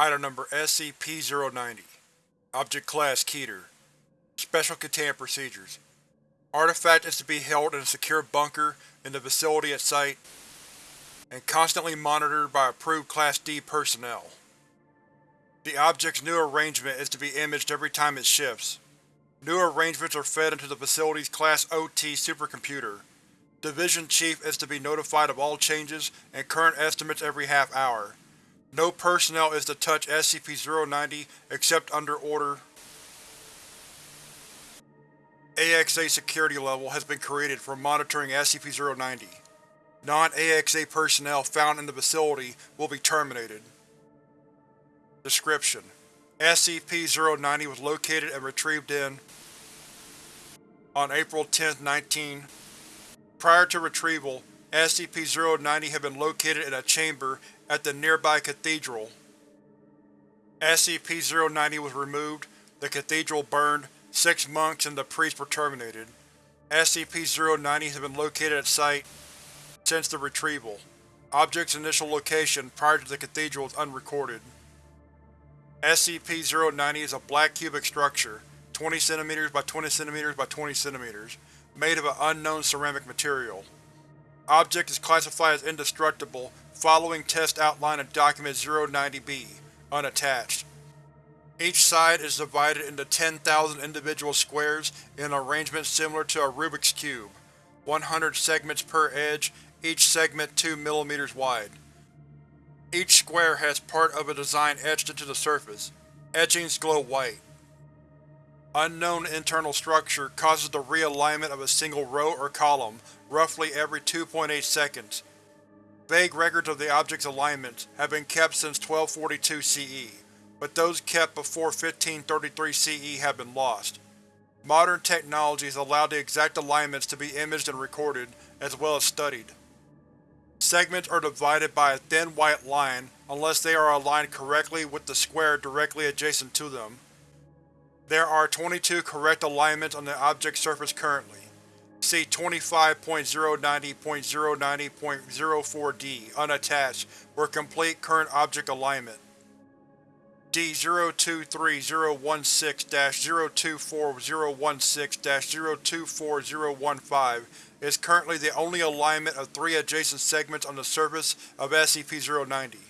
Item Number SCP-090 Object Class Keter Special Containment Procedures Artifact is to be held in a secure bunker in the facility at Site and constantly monitored by approved Class D personnel. The object's new arrangement is to be imaged every time it shifts. New arrangements are fed into the facility's Class OT supercomputer. Division Chief is to be notified of all changes and current estimates every half hour. No personnel is to touch SCP-090 except under order. AXA security level has been created for monitoring SCP-090. Non-AXA personnel found in the facility will be terminated. Description: SCP-090 was located and retrieved in on April 10, 19. Prior to retrieval, SCP-090 had been located in a chamber at the nearby cathedral. SCP-090 was removed, the cathedral burned, six monks and the priest were terminated. SCP-090 has been located at site since the retrieval. Object's initial location prior to the cathedral is unrecorded. SCP-090 is a black cubic structure, 20 cm by 20 cm by 20 cm, made of an unknown ceramic material. Object is classified as indestructible following test outline in Document 090-B, unattached. Each side is divided into 10,000 individual squares in an arrangement similar to a Rubik's Cube, 100 segments per edge, each segment 2 mm wide. Each square has part of a design etched into the surface. Etchings glow white. Unknown internal structure causes the realignment of a single row or column roughly every 2.8 seconds. Vague records of the object's alignments have been kept since 1242 CE, but those kept before 1533 CE have been lost. Modern technology has allowed the exact alignments to be imaged and recorded, as well as studied. Segments are divided by a thin white line unless they are aligned correctly with the square directly adjacent to them. There are 22 correct alignments on the object's surface currently. See 25.090.090.04-D, unattached, for complete current object alignment. D-023016-024016-024015 is currently the only alignment of three adjacent segments on the surface of SCP-090.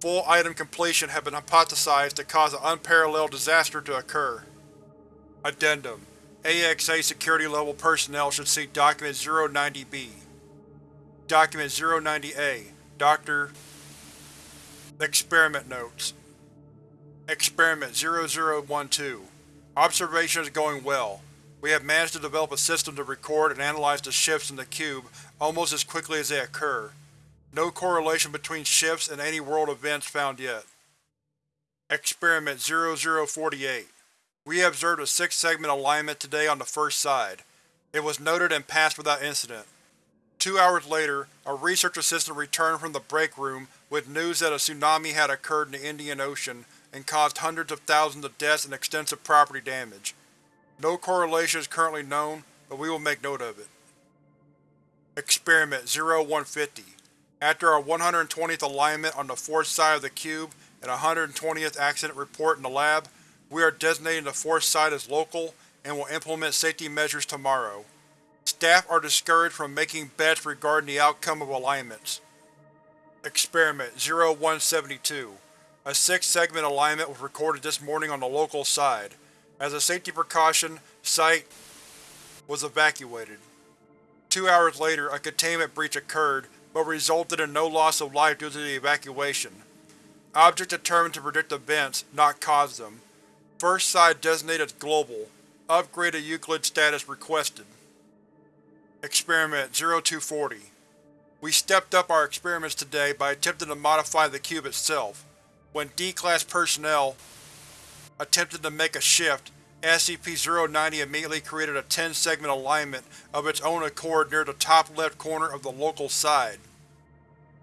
Full item completion had been hypothesized to cause an unparalleled disaster to occur. Addendum: AXA security level personnel should see Document 090-B. Document 090-A Dr. Experiment Notes Experiment 0012 Observation is going well. We have managed to develop a system to record and analyze the shifts in the cube almost as quickly as they occur. No correlation between shifts and any world events found yet. Experiment 0048 We observed a six-segment alignment today on the first side. It was noted and passed without incident. Two hours later, a research assistant returned from the break room with news that a tsunami had occurred in the Indian Ocean and caused hundreds of thousands of deaths and extensive property damage. No correlation is currently known, but we will make note of it. Experiment 0150 After our 120th alignment on the fourth side of the cube and 120th accident report in the lab, we are designating the fourth side as local and will implement safety measures tomorrow. Staff are discouraged from making bets regarding the outcome of alignments. Experiment 0172 A six-segment alignment was recorded this morning on the local side. As a safety precaution, Site was evacuated. Two hours later, a containment breach occurred, but resulted in no loss of life due to the evacuation. Object determined to predict events, not cause them. First Side designated as Global. Upgrade to Euclid status requested. Experiment 0240 We stepped up our experiments today by attempting to modify the cube itself. When D-Class personnel attempted to make a shift, SCP-090 immediately created a 10-segment alignment of its own accord near the top left corner of the local side.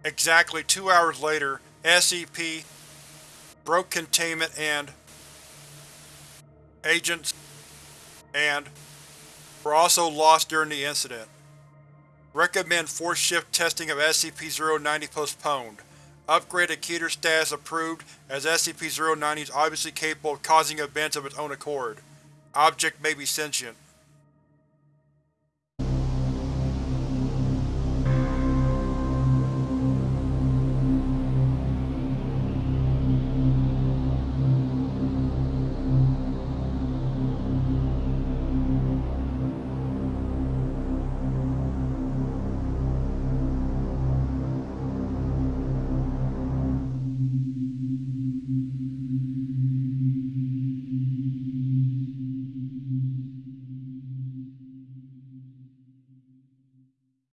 Exactly two hours later, SCP broke containment and agents and were also lost during the incident. Recommend force shift testing of SCP-090 postponed. Upgraded Keter status approved as SCP-090 is obviously capable of causing events of its own accord. Object may be sentient.